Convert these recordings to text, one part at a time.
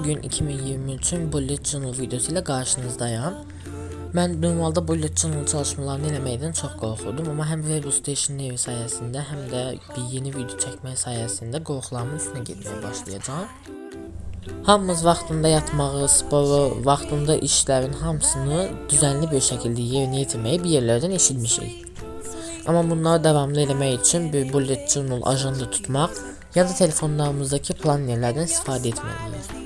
Bugün 2023'ün Bullet Journal videosu ilə qarşınızdayım. Mən normalda Bullet Journal çalışmalarını eləməkdən çox qorxurdum, amma həm Web Station evi sayəsində, həm də bir yeni video çəkmək sayəsində qorxularımın üstünə getməyə başlayacağam. Hamımız vaxtında yatmağı, sporu, vaxtında işlərin hamısını düzənli bir şəkildə yerinə yetirməyi bir yerlərdən eşitmişik. Amma bunları davamlı eləmək üçün bir bullet journal ajanda tutmaq ya da telefonlarımızdakı plannerlərdən istifadə etməliyik.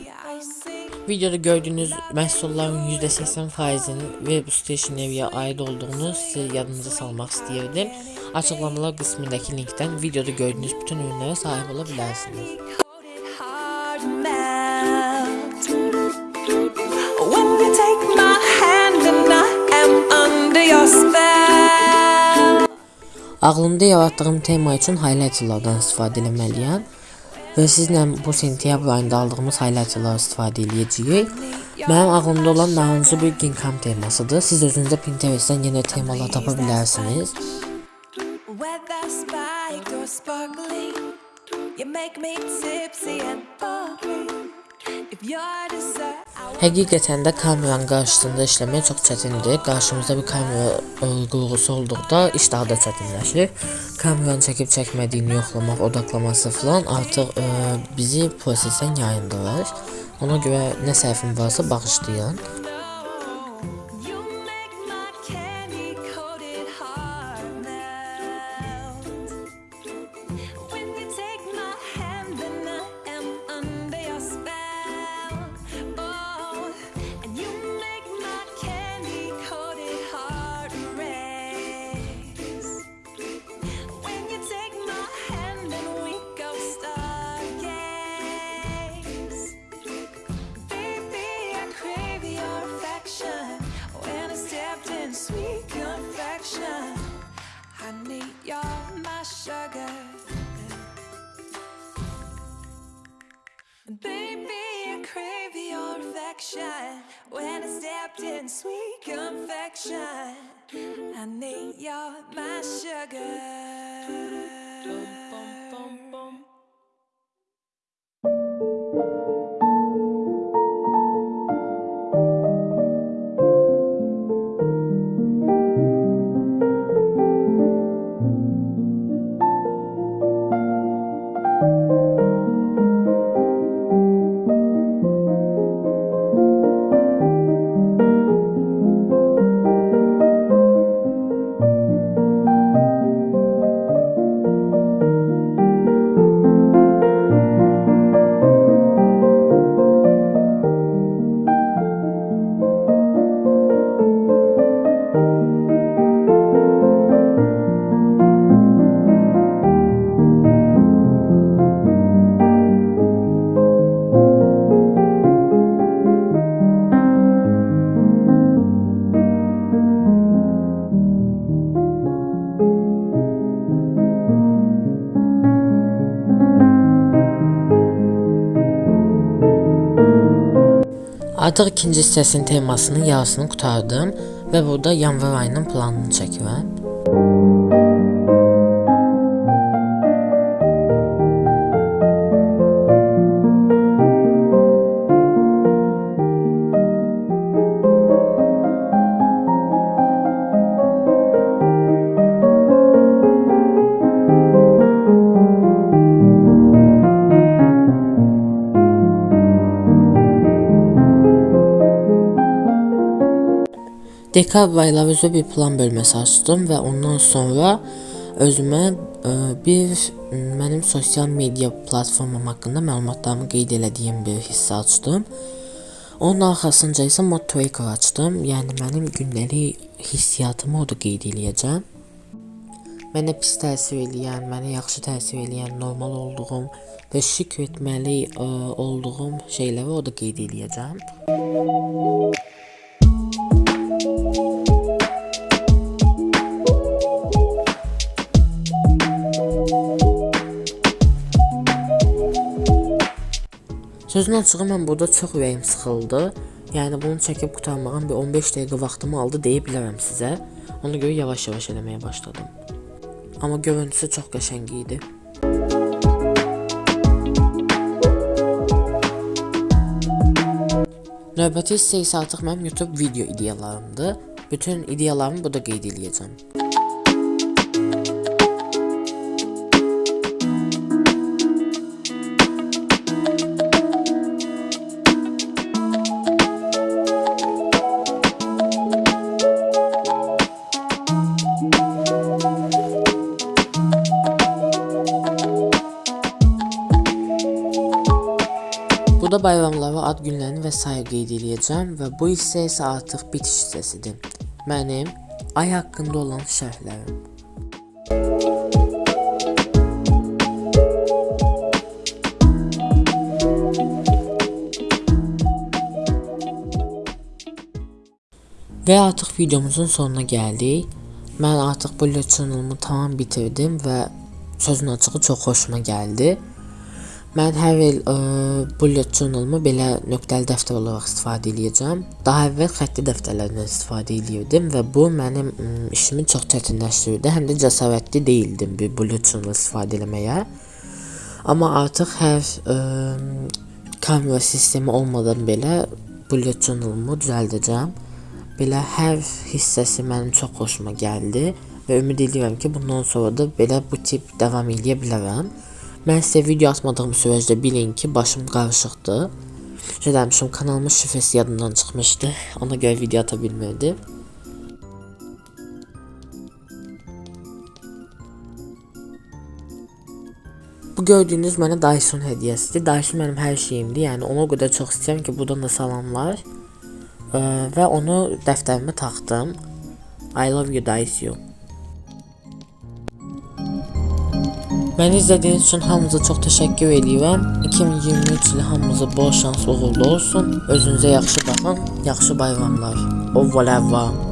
Videoda gördüğünüz məhsulların %80%'inin Web Stationery'e ait olduğunu size yadınıza salmaq istəyirdim. Açıqlamalar qismindəki linkdən videoda gördüğünüz bütün ürünlərə sahib ola bilərsiniz. when you take my hand and I am under your spell. Ağlımda yaratdığım tema üçün highlighterlardan istifadə etməliyəm və sizlə bu sentyabr ayında aldığımız highlighterları istifadə edəcəyik. Mənim ağlımda olan nahıncı bir ginkam temasıdır. Siz özünüzdə Pinterestdən yenə temalar tapa bilərsiniz. You make me tipsy and bubbly. If you're Həqiqətən də kameranın qarşısında işləmək çox çətindir. Qarşımızda bir kamera qurğusu olduqda iş daha da çətinləşir. Kameranı çəkib çəkmədiyini yoxlamaq, odaklaması falan artıq ə, bizi prosesdən yayındırır. Ona görə nə səhvim varsa bağışlayın. Sugar. Baby, I crave your affection when I stepped in sweet confection. Honey, you're my sugar. Artıq ikinci hissəsinin temasının yarısını qurtardım və burada yanvar ayının planını çəkirəm. Dekabr ayları üzrə bir plan bölməsi açdım və ondan sonra özümə ə, bir m, mənim sosial media platformam haqqında məlumatlarımı qeyd elədiyim bir hissə açdım. Onun arxasınca isə Mod Tracker açdım. Yəni mənim gündəlik hissiyatımı orada qeyd eləyəcəm. Mənə pis təsir eləyən, mənə yaxşı təsir eləyən, normal olduğum və şükr etməli ə, olduğum şeyləri orada qeyd eləyəcəm. Sözün açığı mən burada çox ürəyim sıxıldı. Yəni bunu çəkib qurtarmağım bir 15 dəqiqə vaxtımı aldı deyə bilərəm sizə. Ona görə yavaş-yavaş eləməyə başladım. Amma görüntüsü çox qəşəng idi. Növbəti hissə isə artıq mənim YouTube video ideyalarımdır. Bütün ideyalarımı burada qeyd edəcəm. Burada bayramları, ad günlərini və sair qeyd edəcəm və bu hissə isə artıq bitiş hissəsidir. Mənim ay haqqında olan şərhlərim. Və artıq videomuzun sonuna gəldik. Mən artıq bullet channelımı tamam bitirdim və sözün açığı çox xoşuma gəldi. Mən hər il ə, bullet journalımı belə nöqtəli dəftər olaraq istifadə edəcəm. Daha əvvəl xətti dəftərlərdən istifadə edirdim və bu mənim ə, işimi çox çətinləşdirdi. Həm də cəsarətli deyildim bir bullet journal istifadə etməyə. Amma artıq hər ə, kamera sistemi olmadan belə bullet journalımı düzəldəcəm. Belə hər hissəsi mənim çox xoşuma gəldi və ümid edirəm ki, bundan sonra da belə bu tip davam edə bilərəm. Mən sizə video atmadığım sürəcdə bilin ki, başım qarışıqdır. Şey demişim, kanalımın şifrəsi yadımdan çıxmışdı. Ona görə video ata bilmirdim. Bu gördüyünüz mənə Dyson hədiyyəsidir. Dyson mənim hər şeyimdir. Yəni ona qədər çox istəyirəm ki, buradan da salamlar. Ə, və onu dəftərimə taxdım. I love you Dyson. Məni izlədiyiniz üçün hamınıza çox təşəkkür edirəm. 2023 ili hamınıza bol şans, uğurlu olsun. Özünüzə yaxşı baxın. Yaxşı bayramlar. Au revoir.